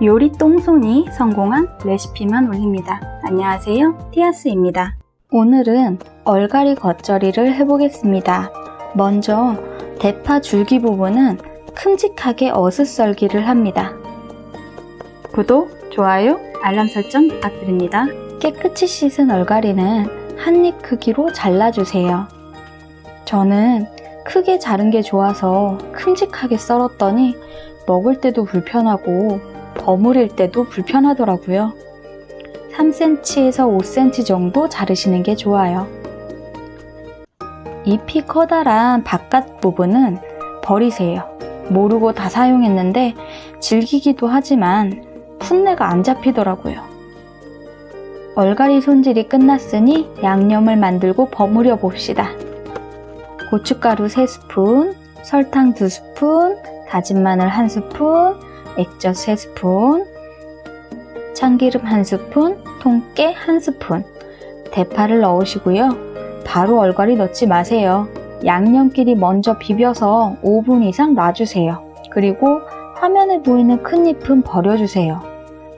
요리 똥손이 성공한 레시피만 올립니다. 안녕하세요. 티아스입니다. 오늘은 얼갈이 겉절이를 해보겠습니다. 먼저 대파 줄기 부분은 큼직하게 어슷썰기를 합니다. 구독, 좋아요, 알람 설정 부탁드립니다. 깨끗이 씻은 얼갈이는 한 입 크기로 잘라주세요. 저는 크게 자른 게 좋아서 큼직하게 썰었더니 먹을 때도 불편하고 버무릴 때도 불편하더라고요. 3cm에서 5cm 정도 자르시는 게 좋아요. 잎이 커다란 바깥 부분은 버리세요. 모르고 다 사용했는데 질기기도 하지만 풋내가 안 잡히더라고요. 얼갈이 손질이 끝났으니 양념을 만들고 버무려 봅시다. 고춧가루 3스푼, 설탕 2스푼, 다진 마늘 1스푼, 액젓 3스푼, 참기름 1스푼, 통깨 1스푼, 대파를 넣으시고요. 바로 얼갈이 넣지 마세요. 양념끼리 먼저 비벼서 5분 이상 놔주세요. 그리고 화면에 보이는 큰 잎은 버려주세요.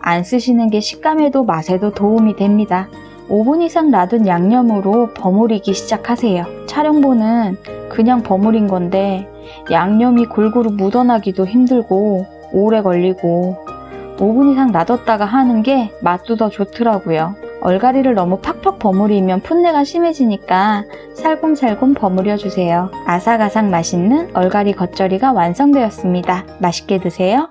안 쓰시는 게 식감에도 맛에도 도움이 됩니다. 5분 이상 놔둔 양념으로 버무리기 시작하세요. 촬영본은 그냥 버무린 건데 양념이 골고루 묻어나기도 힘들고 오래 걸리고 5분 이상 놔뒀다가 하는 게 맛도 더 좋더라고요. 얼갈이를 너무 팍팍 버무리면 풋내가 심해지니까 살곰살곰 버무려주세요. 아삭아삭 맛있는 얼갈이 겉절이가 완성되었습니다. 맛있게 드세요.